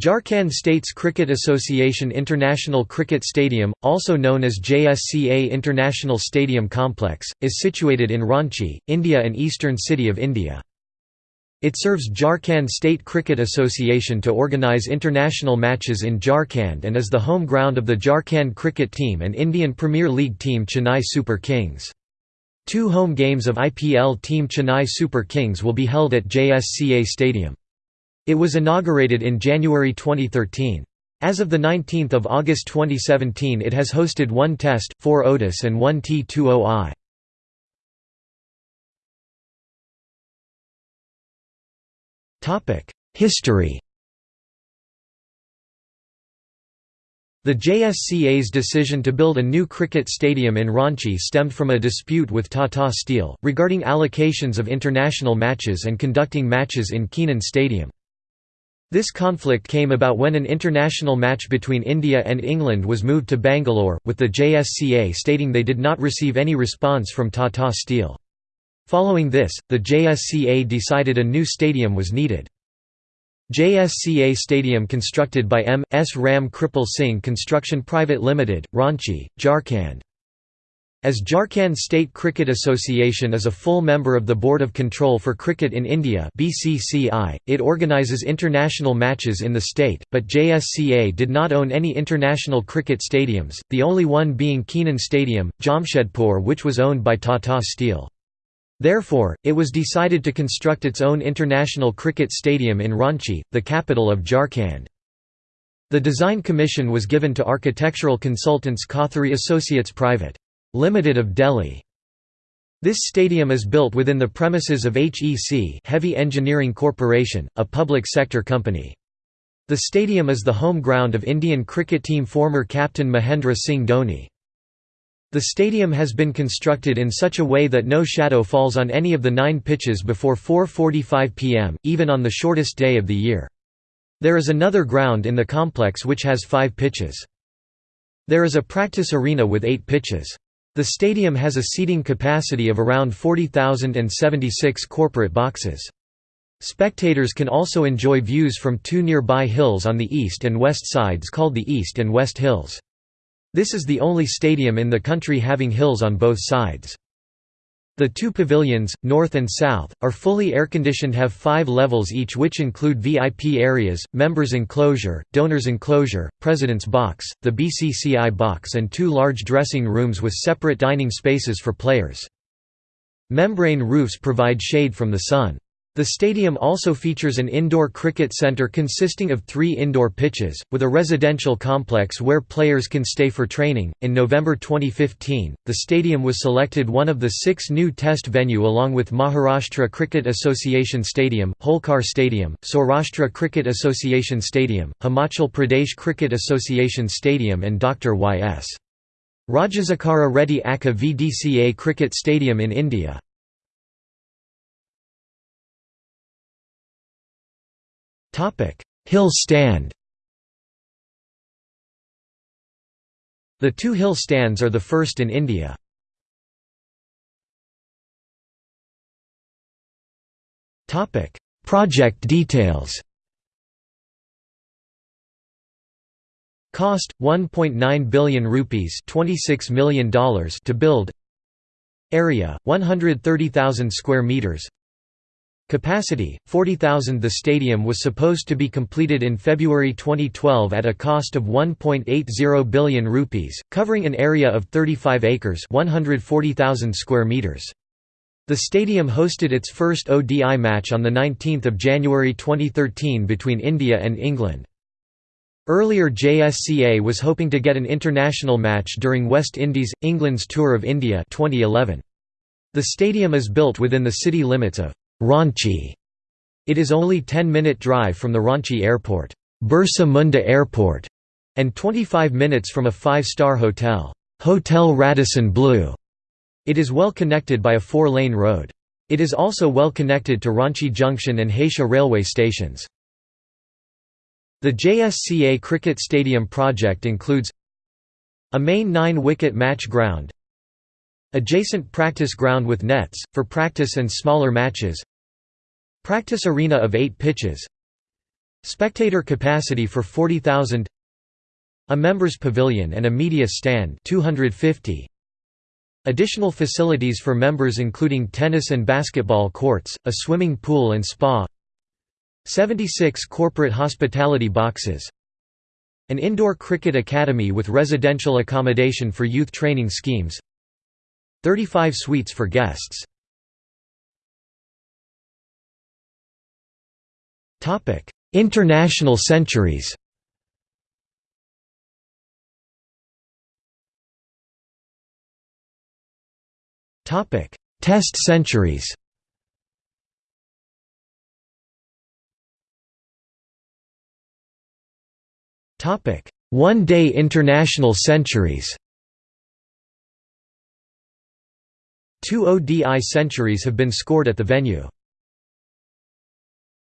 Jharkhand States Cricket Association International Cricket Stadium, also known as JSCA International Stadium Complex, is situated in Ranchi, India and eastern city of India. It serves Jharkhand State Cricket Association to organise international matches in Jharkhand and is the home ground of the Jharkhand cricket team and Indian Premier League team Chennai Super Kings. Two home games of IPL team Chennai Super Kings will be held at JSCA Stadium. It was inaugurated in January 2013. As of 19 August 2017 it has hosted one Test, four ODIs and one T20I. History The JSCA's decision to build a new cricket stadium in Ranchi stemmed from a dispute with Tata Steel, regarding allocations of international matches and conducting matches in Keenan Stadium. This conflict came about when an international match between India and England was moved to Bangalore, with the JSCA stating they did not receive any response from Tata Steel. Following this, the JSCA decided a new stadium was needed. JSCA Stadium constructed by M. S. Ram Kripal Singh Construction Private Limited, Ranchi, Jharkhand. As Jharkhand State Cricket Association is a full member of the Board of Control for Cricket in India (BCCI), it organises international matches in the state, but JSCA did not own any international cricket stadiums, the only one being Keenan Stadium, Jamshedpur which was owned by Tata Steel. Therefore, it was decided to construct its own international cricket stadium in Ranchi, the capital of Jharkhand. The design commission was given to architectural consultants Kothari Associates Private. Limited of Delhi. This stadium is built within the premises of HEC Heavy Engineering Corporation, a public sector company. The stadium is the home ground of Indian cricket team former captain Mahendra Singh Dhoni. The stadium has been constructed in such a way that no shadow falls on any of the nine pitches before 4.45 pm, even on the shortest day of the year. There is another ground in the complex which has five pitches. There is a practice arena with eight pitches. The stadium has a seating capacity of around 40,076 corporate boxes. Spectators can also enjoy views from two nearby hills on the east and west sides called the East and West Hills. This is the only stadium in the country having hills on both sides. The two pavilions, north and south, are fully air-conditioned have five levels each which include VIP areas, members enclosure, donors enclosure, president's box, the BCCI box and two large dressing rooms with separate dining spaces for players. Membrane roofs provide shade from the sun. The stadium also features an indoor cricket centre consisting of three indoor pitches, with a residential complex where players can stay for training. In November 2015, the stadium was selected one of the six new test venue along with Maharashtra Cricket Association Stadium, Holkar Stadium, Saurashtra Cricket Association Stadium, Himachal Pradesh Cricket Association Stadium, and Dr. Y.S. Rajasekara Reddy ACA VDCA Cricket Stadium in India. Hill stand The two hill stands are the first in India. Project details Cost 1.9 billion rupees, 26 million dollars to build. Area 130,000 square meters. Capacity, 40,000 The stadium was supposed to be completed in February 2012 at a cost of 1.80 billion rupees, covering an area of 35 acres 140,000 square meters. The stadium hosted its first ODI match on 19 January 2013 between India and England. Earlier JSCA was hoping to get an international match during West Indies, England's Tour of India 2011. The stadium is built within the city limits of Ranchi. It is only 10-minute drive from the Ranchi Airport, Birsa Munda Airport, and 25 minutes from a five-star hotel, Hotel Radisson Blu. It is well connected by a four-lane road. It is also well connected to Ranchi Junction and Hatia railway stations. The JSCA Cricket Stadium project includes a main nine-wicket match ground, adjacent practice ground with nets, for practice and smaller matches, Practice arena of eight pitches. Spectator capacity for 40,000 A members pavilion and a media stand 250 Additional facilities for members including tennis and basketball courts, a swimming pool and spa. 76 corporate hospitality boxes. An indoor cricket academy with residential accommodation for youth training schemes. 35 suites for guests International centuries. Topic: Test centuries. Topic: One-day international centuries. Two ODI centuries have been scored at the venue.